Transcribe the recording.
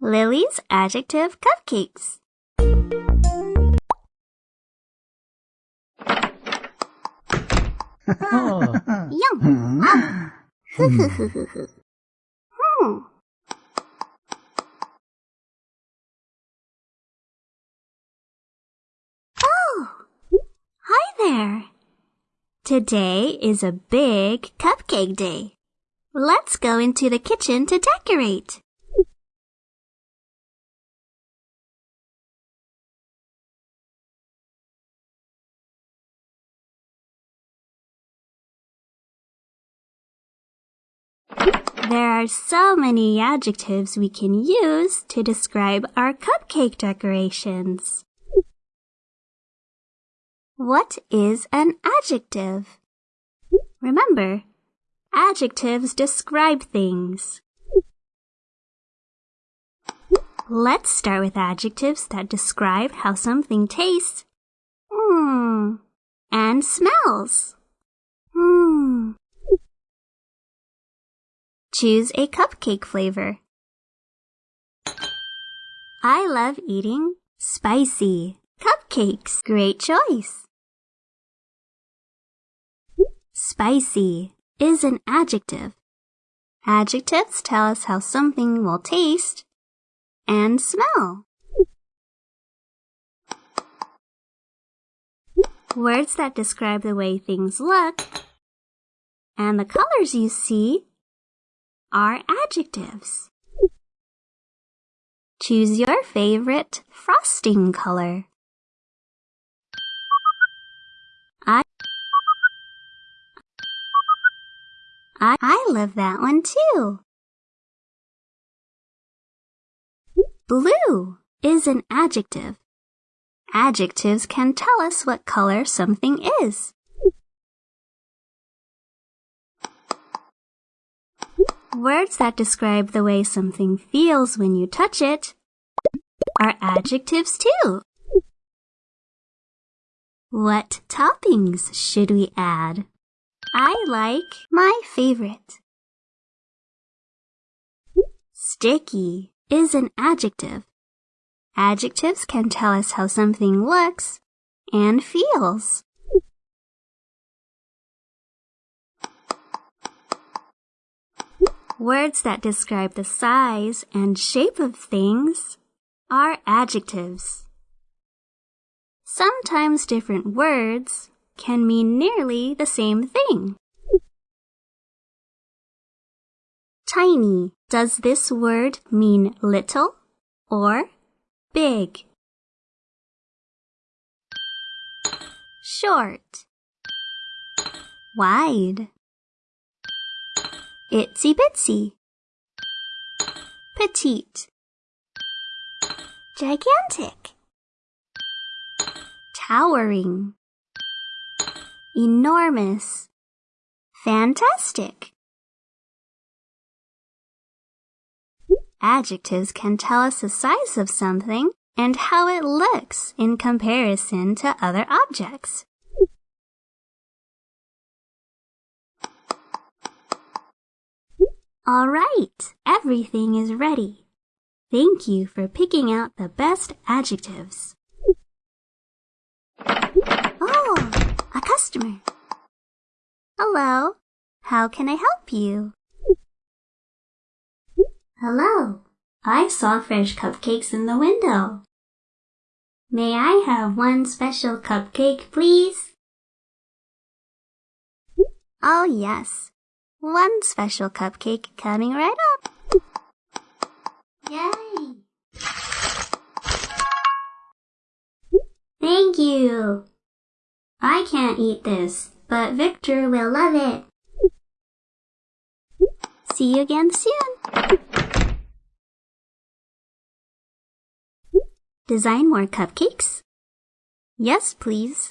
Lily's adjective cupcakes. oh. Yum. Ah. hmm. Oh, hi there. Today is a big cupcake day. Let's go into the kitchen to decorate. There are so many adjectives we can use to describe our cupcake decorations. What is an adjective? Remember, adjectives describe things. Let's start with adjectives that describe how something tastes mm, and smells. Mm. Choose a cupcake flavor. I love eating spicy cupcakes. Great choice. Spicy is an adjective. Adjectives tell us how something will taste and smell. Words that describe the way things look and the colors you see are adjectives. Choose your favorite frosting color. I I, I love that one too. Blue is an adjective. Adjectives can tell us what color something is. Words that describe the way something feels when you touch it are adjectives too. What toppings should we add? I like my favorite. Sticky is an adjective. Adjectives can tell us how something looks and feels. Words that describe the size and shape of things are adjectives. Sometimes different words can mean nearly the same thing. Tiny. Does this word mean little or big? Short. Wide. Itsy bitsy. Petite. Gigantic. Towering. Enormous. Fantastic. Adjectives can tell us the size of something and how it looks in comparison to other objects. All right, everything is ready. Thank you for picking out the best adjectives. Oh, a customer. Hello, how can I help you? Hello, I saw fresh cupcakes in the window. May I have one special cupcake, please? Oh, yes. One special cupcake coming right up. Yay! Thank you. I can't eat this, but Victor will love it. See you again soon. Design more cupcakes? Yes, please.